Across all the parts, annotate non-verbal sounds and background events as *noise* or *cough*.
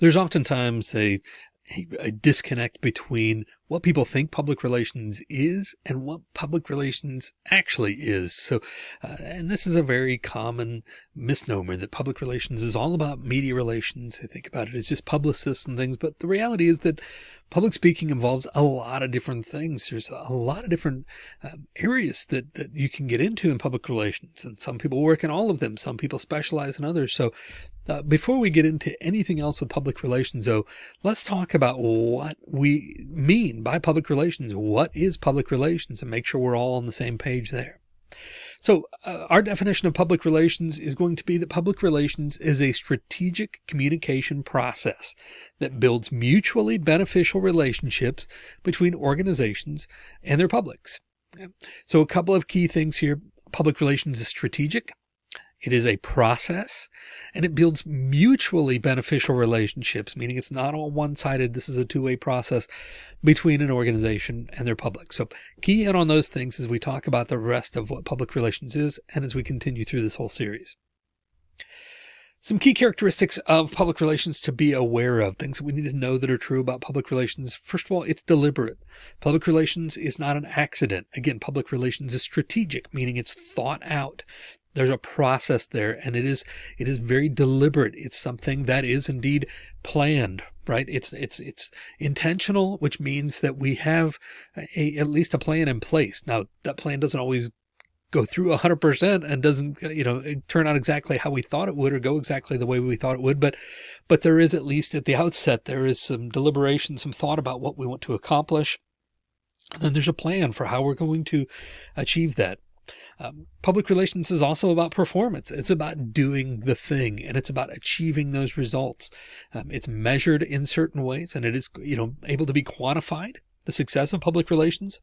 There's oftentimes a, a disconnect between what people think public relations is and what public relations actually is. So, uh, and this is a very common misnomer that public relations is all about media relations. They think about it as just publicists and things, but the reality is that public speaking involves a lot of different things. There's a lot of different um, areas that, that you can get into in public relations and some people work in all of them. Some people specialize in others. So uh, before we get into anything else with public relations, though, let's talk about what we mean by public relations. What is public relations and make sure we're all on the same page there. So uh, our definition of public relations is going to be that public relations is a strategic communication process that builds mutually beneficial relationships between organizations and their publics. So a couple of key things here. Public relations is strategic. It is a process and it builds mutually beneficial relationships, meaning it's not all one sided. This is a two way process between an organization and their public. So key in on those things as we talk about the rest of what public relations is and as we continue through this whole series. Some key characteristics of public relations to be aware of, things we need to know that are true about public relations. First of all, it's deliberate. Public relations is not an accident. Again, public relations is strategic, meaning it's thought out there's a process there and it is it is very deliberate. It's something that is indeed planned right? It's it's it's intentional which means that we have a at least a plan in place. Now that plan doesn't always go through 100% and doesn't you know turn out exactly how we thought it would or go exactly the way we thought it would but but there is at least at the outset there is some deliberation some thought about what we want to accomplish. And then there's a plan for how we're going to achieve that um, public relations is also about performance. It's about doing the thing and it's about achieving those results. Um, it's measured in certain ways and it is, you know, able to be quantified. The success of public relations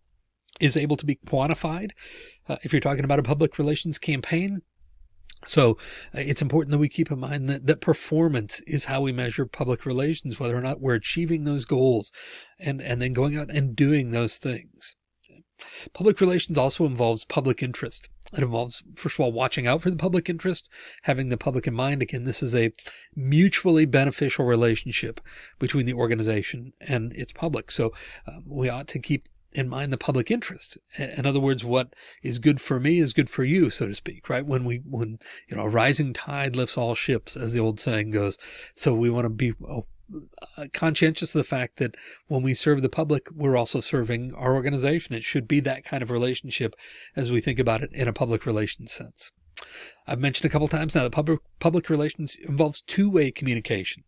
is able to be quantified. Uh, if you're talking about a public relations campaign, so uh, it's important that we keep in mind that, that performance is how we measure public relations, whether or not we're achieving those goals and, and then going out and doing those things. Public relations also involves public interest. It involves, first of all, watching out for the public interest, having the public in mind. Again, this is a mutually beneficial relationship between the organization and its public. So uh, we ought to keep in mind the public interest. In other words, what is good for me is good for you, so to speak, right? When we, when, you know, a rising tide lifts all ships, as the old saying goes. So we want to be oh, Uh, conscientious of the fact that when we serve the public, we're also serving our organization. It should be that kind of relationship as we think about it in a public relations sense. I've mentioned a couple times now that public public relations involves two-way communication.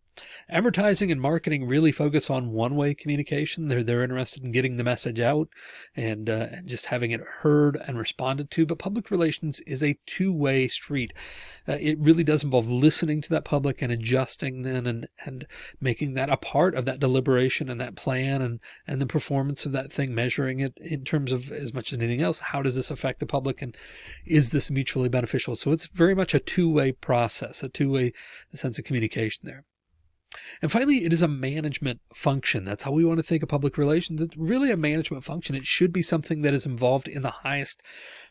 Advertising and marketing really focus on one-way communication. They're they're interested in getting the message out and, uh, just having it heard and responded to. But public relations is a two-way street. Uh, it really does involve listening to that public and adjusting then and and making that a part of that deliberation and that plan and and the performance of that thing, measuring it in terms of as much as anything else. How does this affect the public and is this mutually beneficial? So it's very much a two-way process, a two-way sense of communication there. And finally, it is a management function. That's how we want to think of public relations. It's really a management function. It should be something that is involved in the highest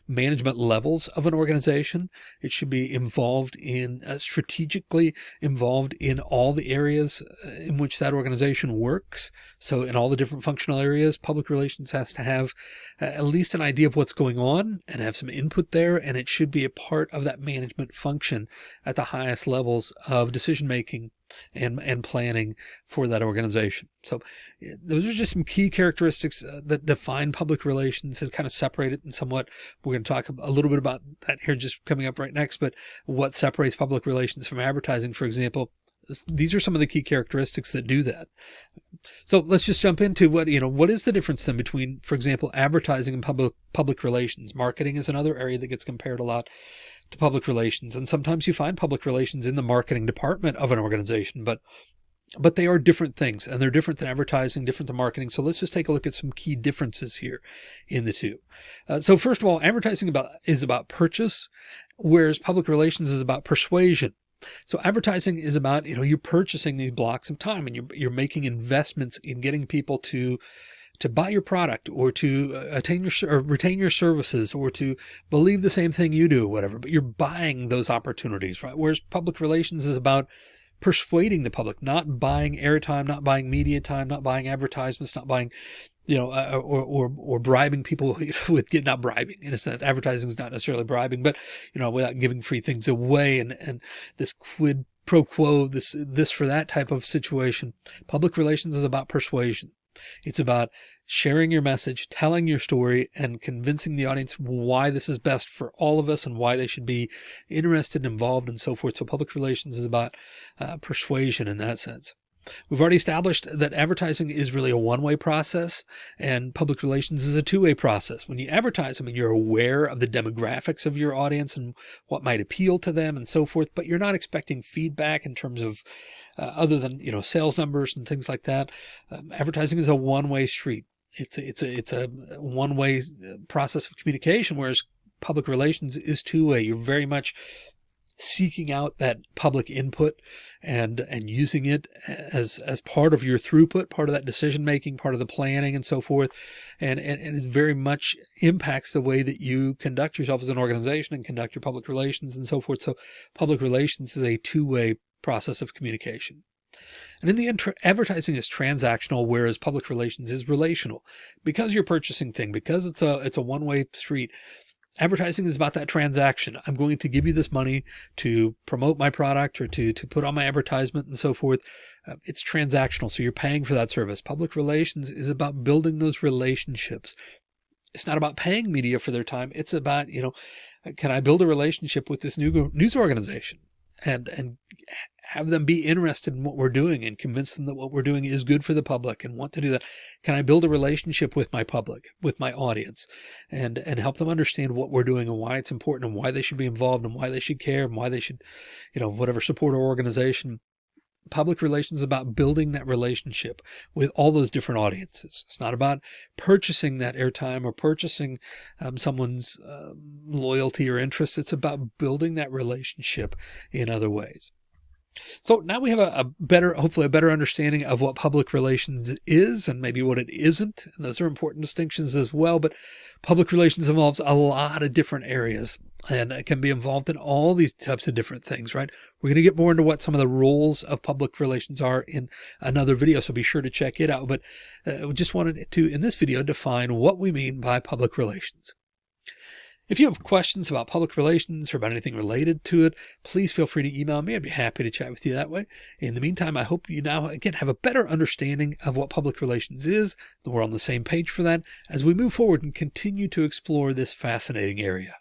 management levels of an organization. It should be involved in uh, strategically involved in all the areas uh, in which that organization works. So in all the different functional areas, public relations has to have uh, at least an idea of what's going on and have some input there. And it should be a part of that management function at the highest levels of decision making and, and planning for that organization. So those are just some key characteristics uh, that define public relations and kind of separate it in somewhat. We're going to talk a little bit about that here just coming up right next, but what separates public relations from advertising, for example, these are some of the key characteristics that do that. So let's just jump into what, you know, what is the difference then between, for example, advertising and public, public relations? Marketing is another area that gets compared a lot to public relations. And sometimes you find public relations in the marketing department of an organization, but but they are different things and they're different than advertising, different than marketing. So let's just take a look at some key differences here in the two. Uh, so first of all, advertising about is about purchase, whereas public relations is about persuasion. So advertising is about, you know, you're purchasing these blocks of time and you're, you're making investments in getting people to to buy your product or to uh, attain your or retain your services or to believe the same thing you do, whatever, but you're buying those opportunities, right? Whereas public relations is about persuading the public, not buying airtime, not buying media time, not buying advertisements, not buying, you know, uh, or, or, or bribing people *laughs* with not bribing in a sense. Advertising is not necessarily bribing, but you know, without giving free things away and, and this quid pro quo, this, this for that type of situation. Public relations is about persuasion. It's about sharing your message, telling your story and convincing the audience why this is best for all of us and why they should be interested and involved and so forth. So public relations is about uh, persuasion in that sense. We've already established that advertising is really a one-way process and public relations is a two-way process. When you advertise, I mean, you're aware of the demographics of your audience and what might appeal to them and so forth, but you're not expecting feedback in terms of uh, other than, you know, sales numbers and things like that. Um, advertising is a one-way street it's a, it's a, it's a one way uh, process of communication, whereas public relations is two way. You're very much seeking out that public input and, and using it as, as part of your throughput, part of that decision making, part of the planning and so forth. And, and, and it very much impacts the way that you conduct yourself as an organization and conduct your public relations and so forth. So public relations is a two way process of communication. And in the end, advertising is transactional, whereas public relations is relational. Because you're purchasing thing, because it's a it's a one-way street, advertising is about that transaction. I'm going to give you this money to promote my product or to to put on my advertisement and so forth. Uh, it's transactional, so you're paying for that service. Public relations is about building those relationships. It's not about paying media for their time. It's about, you know, can I build a relationship with this new news organization and and have them be interested in what we're doing and convince them that what we're doing is good for the public and want to do that. Can I build a relationship with my public, with my audience and, and help them understand what we're doing and why it's important and why they should be involved and why they should care and why they should, you know, whatever support our organization. Public relations is about building that relationship with all those different audiences. It's not about purchasing that airtime or purchasing um, someone's uh, loyalty or interest. It's about building that relationship in other ways. So now we have a, a, better, hopefully a better understanding of what public relations is and maybe what it isn't. And those are important distinctions as well. But public relations involves a lot of different areas and it can be involved in all these types of different things, right? We're going to get more into what some of the roles of public relations are in another video. So be sure to check it out. But uh, we just wanted to, in this video, define what we mean by public relations. If you have questions about public relations or about anything related to it, please feel free to email me. I'd be happy to chat with you that way. In the meantime, I hope you now again have a better understanding of what public relations is. that We're on the same page for that as we move forward and continue to explore this fascinating area.